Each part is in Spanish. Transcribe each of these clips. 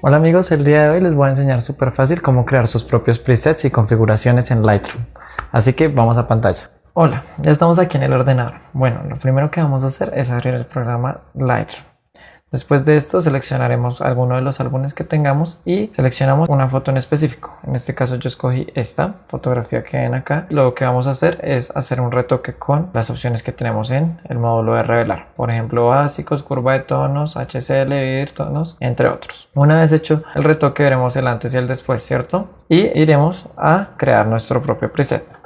Hola amigos, el día de hoy les voy a enseñar súper fácil cómo crear sus propios presets y configuraciones en Lightroom. Así que vamos a pantalla. Hola, ya estamos aquí en el ordenador. Bueno, lo primero que vamos a hacer es abrir el programa Lightroom. Después de esto seleccionaremos alguno de los álbumes que tengamos y seleccionamos una foto en específico. En este caso yo escogí esta fotografía que ven acá. Lo que vamos a hacer es hacer un retoque con las opciones que tenemos en el módulo de revelar. Por ejemplo básicos, curva de tonos, HCL, dividir tonos, entre otros. Una vez hecho el retoque veremos el antes y el después, ¿cierto? Y iremos a crear nuestro propio preset.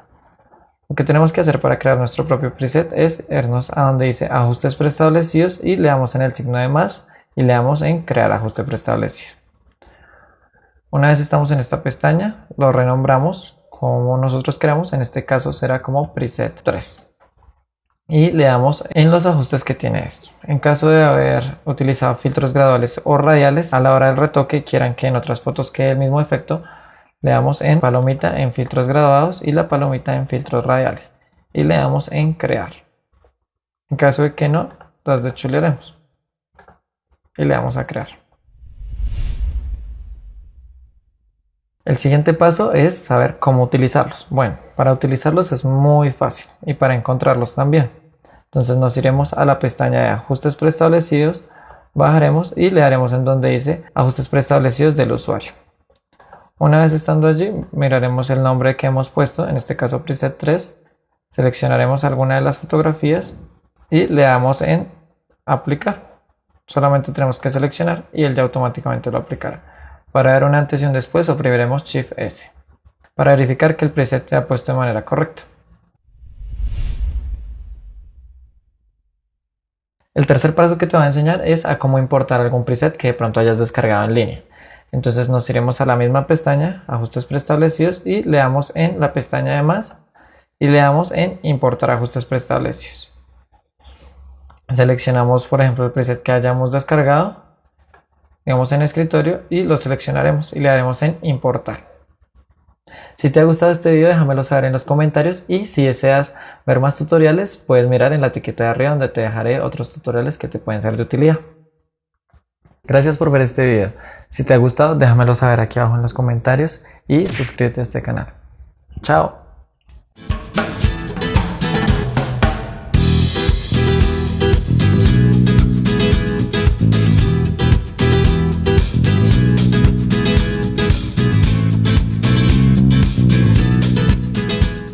Lo que tenemos que hacer para crear nuestro propio preset es irnos a donde dice ajustes preestablecidos y le damos en el signo de más y le damos en crear ajuste preestablecido. Una vez estamos en esta pestaña, lo renombramos como nosotros queramos, en este caso será como preset 3. Y le damos en los ajustes que tiene esto. En caso de haber utilizado filtros graduales o radiales, a la hora del retoque quieran que en otras fotos quede el mismo efecto, le damos en palomita en filtros graduados y la palomita en filtros radiales y le damos en crear. En caso de que no, las dechulearemos y le damos a crear. El siguiente paso es saber cómo utilizarlos. Bueno, para utilizarlos es muy fácil y para encontrarlos también. Entonces nos iremos a la pestaña de ajustes preestablecidos, bajaremos y le daremos en donde dice ajustes preestablecidos del usuario. Una vez estando allí, miraremos el nombre que hemos puesto, en este caso preset 3, seleccionaremos alguna de las fotografías y le damos en aplicar. Solamente tenemos que seleccionar y él ya automáticamente lo aplicará. Para ver un antes y un después oprimiremos Shift S para verificar que el preset se ha puesto de manera correcta. El tercer paso que te voy a enseñar es a cómo importar algún preset que de pronto hayas descargado en línea. Entonces nos iremos a la misma pestaña, ajustes preestablecidos y le damos en la pestaña de más y le damos en importar ajustes preestablecidos. Seleccionamos por ejemplo el preset que hayamos descargado, digamos en escritorio y lo seleccionaremos y le daremos en importar. Si te ha gustado este video déjamelo saber en los comentarios y si deseas ver más tutoriales puedes mirar en la etiqueta de arriba donde te dejaré otros tutoriales que te pueden ser de utilidad. Gracias por ver este video. Si te ha gustado, déjamelo saber aquí abajo en los comentarios y suscríbete a este canal. Chao.